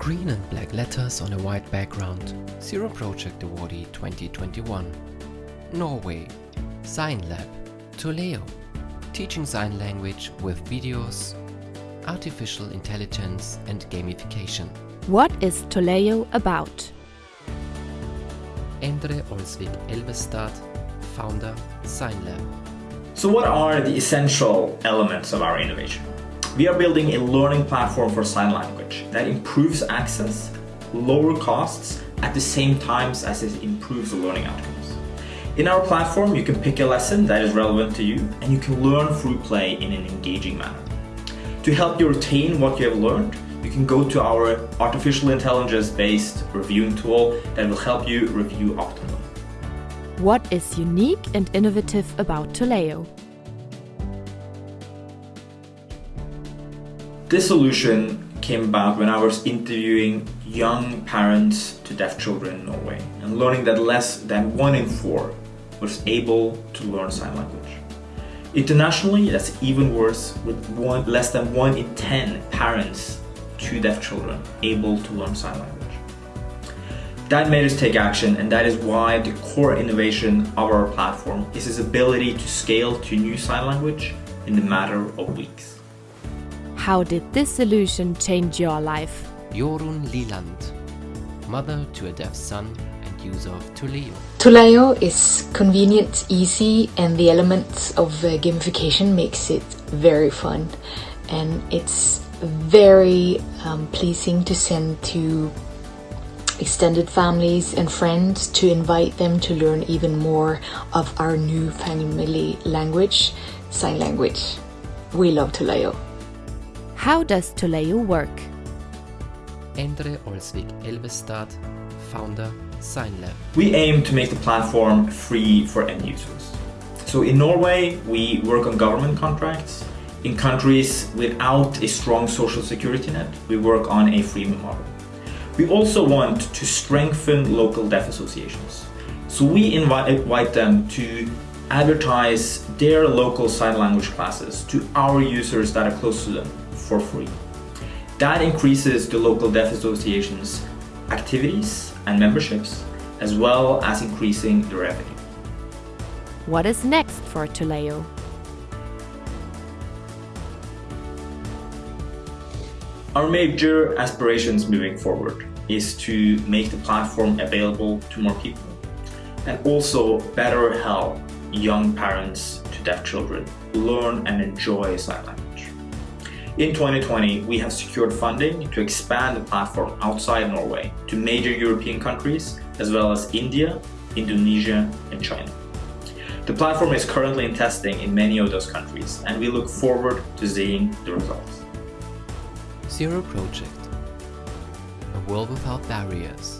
Green and black letters on a white background. Zero Project Awardee 2021. Norway. Sign Lab. Toleo. Teaching sign language with videos, artificial intelligence and gamification. What is Toleo about? Endre Olsvik Elvestad, founder Sign Lab. So what are the essential elements of our innovation? We are building a learning platform for sign language that improves access, lower costs, at the same time as it improves the learning outcomes. In our platform, you can pick a lesson that is relevant to you and you can learn through play in an engaging manner. To help you retain what you have learned, you can go to our artificial intelligence-based reviewing tool that will help you review optimally. What is unique and innovative about Toleo? This solution came about when I was interviewing young parents to deaf children in Norway and learning that less than one in four was able to learn sign language. Internationally, that's even worse with one, less than one in 10 parents to deaf children able to learn sign language. That made us take action and that is why the core innovation of our platform is its ability to scale to new sign language in the matter of weeks. How did this solution change your life? Jorun Liland, mother to a deaf son and user of Toleo. Toleo is convenient, easy and the elements of uh, gamification makes it very fun and it's very um, pleasing to send to extended families and friends to invite them to learn even more of our new family language, sign language. We love Toleo. How does Toleo work? Endre Olsvik Elvestad, founder Sign Lab. We aim to make the platform free for end users. So in Norway, we work on government contracts. In countries without a strong social security net, we work on a freemium model. We also want to strengthen local deaf associations. So we invite, invite them to advertise their local sign language classes to our users that are close to them for free. That increases the local deaf associations activities and memberships, as well as increasing the revenue. What is next for Toleo? Our major aspirations moving forward is to make the platform available to more people and also better help young parents to deaf children learn and enjoy sign language. In 2020, we have secured funding to expand the platform outside Norway to major European countries as well as India, Indonesia and China. The platform is currently in testing in many of those countries and we look forward to seeing the results. Zero Project. A world without barriers.